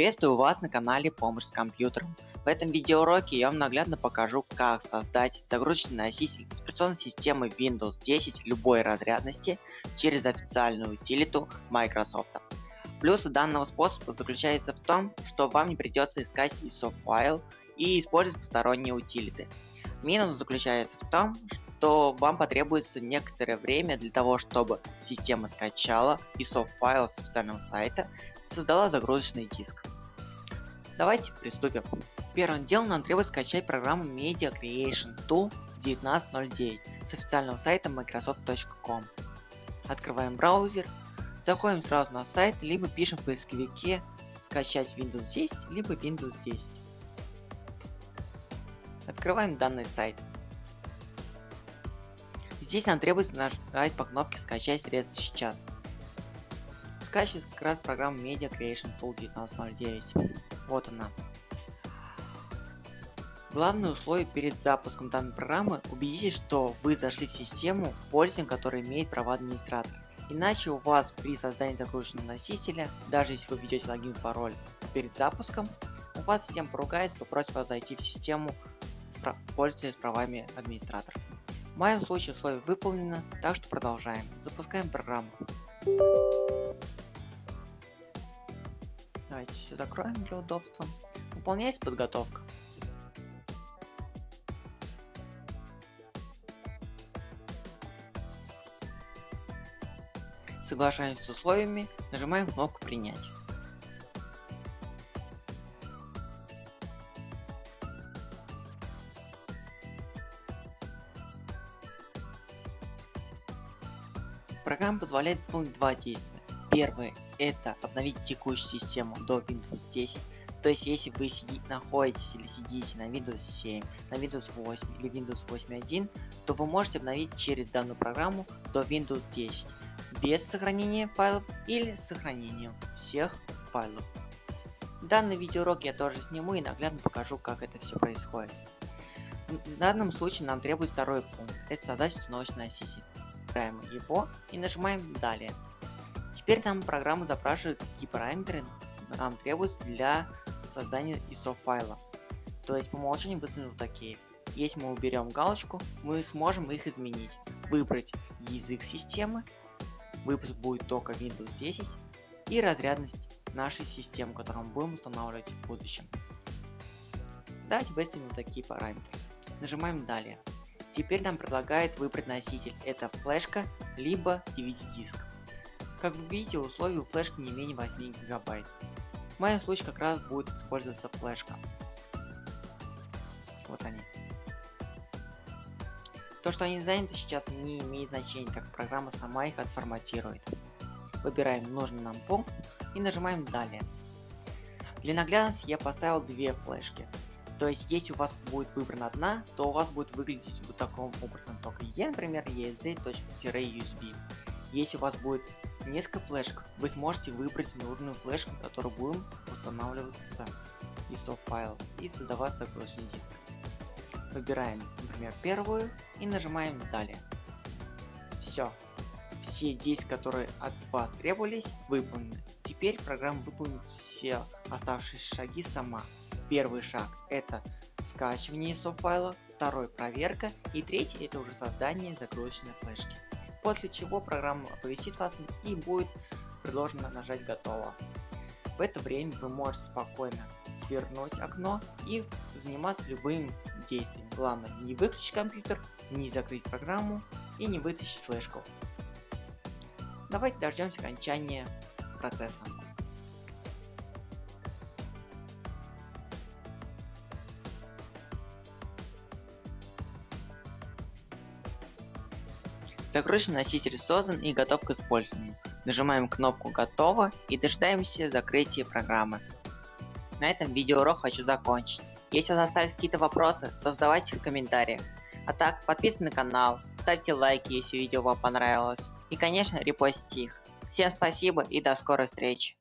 Приветствую вас на канале Помощь с компьютером. В этом видеоуроке я вам наглядно покажу, как создать загрузочный носитель с операционной системы Windows 10 любой разрядности через официальную утилиту Microsoft. Плюсы данного способа заключается в том, что вам не придется искать ISO файл и использовать посторонние утилиты. Минус заключается в том, что вам потребуется некоторое время для того, чтобы система скачала ISO файл с официального сайта создала загрузочный диск. Давайте приступим. Первым делом нам требуется скачать программу Media Creation Tool 1909 с официального сайта microsoft.com. Открываем браузер, заходим сразу на сайт, либо пишем в поисковике скачать Windows 10, либо Windows 10. Открываем данный сайт. Здесь нам требуется нажать по кнопке скачать средства сейчас скачивается как раз программа Media Creation Tool 1909. Вот она. Главное условие перед запуском данной программы – убедитесь, что вы зашли в систему пользователя, который имеет права администратора. Иначе у вас при создании загрузочного носителя, даже если вы введете логин и пароль перед запуском, у вас система поругается, попросит вас зайти в систему пользователя с правами администратора. В моем случае условие выполнено, так что продолжаем. Запускаем программу. Давайте сюда кроем для удобства. Выполняется подготовка. Соглашаемся с условиями, нажимаем кнопку принять. Программа позволяет выполнить два действия. Первое это обновить текущую систему до Windows 10. То есть если вы сидите, находитесь или сидите на Windows 7, на Windows 8 или Windows 8.1, то вы можете обновить через данную программу до Windows 10 без сохранения файлов или с сохранением всех файлов. Данный видеоурок я тоже сниму и наглядно покажу, как это все происходит. В данном случае нам требуется второй пункт, это создать установочный носитель. Выбираем его и нажимаем далее. Теперь нам программа запрашивает, какие параметры нам требуются для создания ISO файла. То есть по умолчанию выставлены такие. Если мы уберем галочку, мы сможем их изменить. Выбрать язык системы, выпуск будет только Windows 10 и разрядность нашей системы, которую мы будем устанавливать в будущем. Давайте выставим такие параметры. Нажимаем далее. Теперь нам предлагает выбрать носитель. Это флешка, либо DVD диск. Как вы видите, условия у флешки не менее 8 гигабайт. В моем случае как раз будет использоваться флешка. Вот они. То, что они заняты сейчас не имеет значения, так как программа сама их отформатирует. Выбираем нужный нам пункт и нажимаем далее. Для наглядности я поставил две флешки. То есть, если у вас будет выбрана одна, то у вас будет выглядеть вот таким образом. Только E, например, ESD.USB. Если у вас будет несколько флешек, вы сможете выбрать нужную флешку, которую будем устанавливаться ISO файл и создавать загрузочный диск. Выбираем, например, первую и нажимаем далее. Все. Все действия, которые от вас требовались, выполнены. Теперь программа выполнит все оставшиеся шаги сама. Первый шаг это скачивание ISO файла, второй проверка и третий это уже создание загрузочной флешки после чего программа оповестит вас и будет предложено нажать готово. В это время вы можете спокойно свернуть окно и заниматься любым действием. Главное не выключить компьютер, не закрыть программу и не вытащить флешку. Давайте дождемся окончания процесса. Загрузочный носитель создан и готов к использованию. Нажимаем кнопку «Готово» и дожидаемся закрытия программы. На этом видеоурок хочу закончить. Если у вас остались какие-то вопросы, то задавайте в комментариях. А так, подписывайтесь на канал, ставьте лайки, если видео вам понравилось. И конечно, репостите их. Всем спасибо и до скорой встречи.